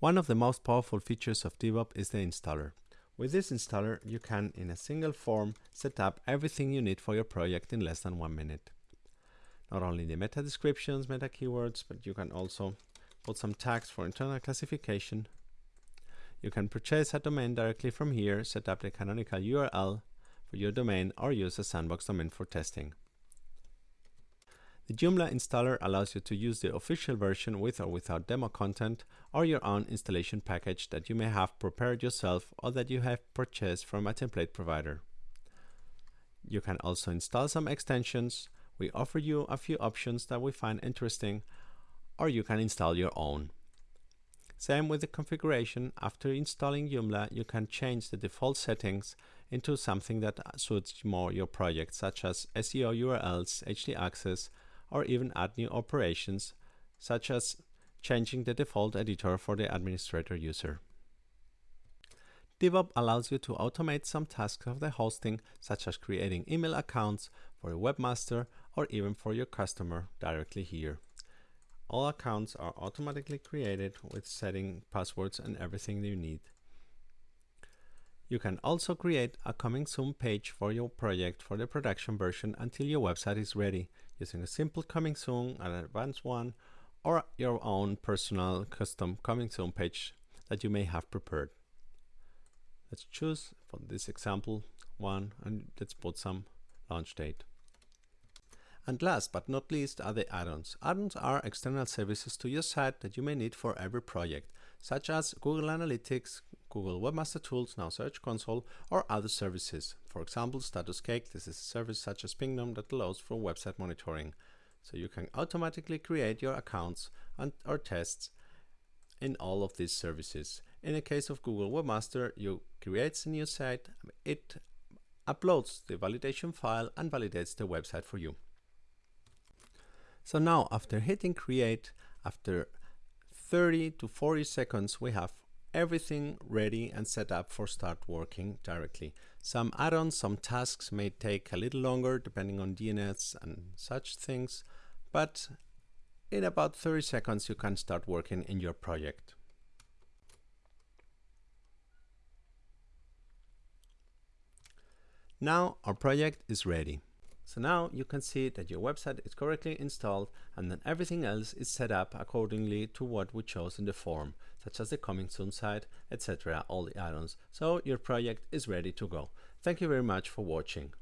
One of the most powerful features of DevOps is the installer. With this installer, you can, in a single form, set up everything you need for your project in less than one minute. Not only the meta descriptions, meta keywords, but you can also put some tags for internal classification. You can purchase a domain directly from here, set up the canonical URL for your domain, or use a sandbox domain for testing. The Joomla installer allows you to use the official version with or without demo content or your own installation package that you may have prepared yourself or that you have purchased from a template provider. You can also install some extensions. We offer you a few options that we find interesting or you can install your own. Same with the configuration, after installing Joomla you can change the default settings into something that suits more your project such as SEO URLs, htaccess, or even add new operations, such as changing the default editor for the administrator user. DevOps allows you to automate some tasks of the hosting, such as creating email accounts for a webmaster or even for your customer directly here. All accounts are automatically created with setting passwords and everything you need. You can also create a coming soon page for your project for the production version until your website is ready using a simple coming soon, an advanced one, or your own personal custom coming soon page that you may have prepared. Let's choose for this example one and let's put some launch date. And last but not least are the add-ons. Add-ons are external services to your site that you may need for every project, such as Google Analytics, Google Webmaster Tools, now Search Console, or other services. For example, StatusCake, this is a service such as Pingdom that allows for website monitoring. So you can automatically create your accounts and or tests in all of these services. In the case of Google Webmaster, you create a new site, it uploads the validation file and validates the website for you. So now after hitting create, after 30 to 40 seconds, we have everything ready and set up for start working directly. Some add-ons, some tasks may take a little longer depending on DNS and such things, but in about 30 seconds you can start working in your project. Now our project is ready. So now you can see that your website is correctly installed and then everything else is set up accordingly to what we chose in the form, such as the coming soon site, etc. all the add-ons. So your project is ready to go. Thank you very much for watching.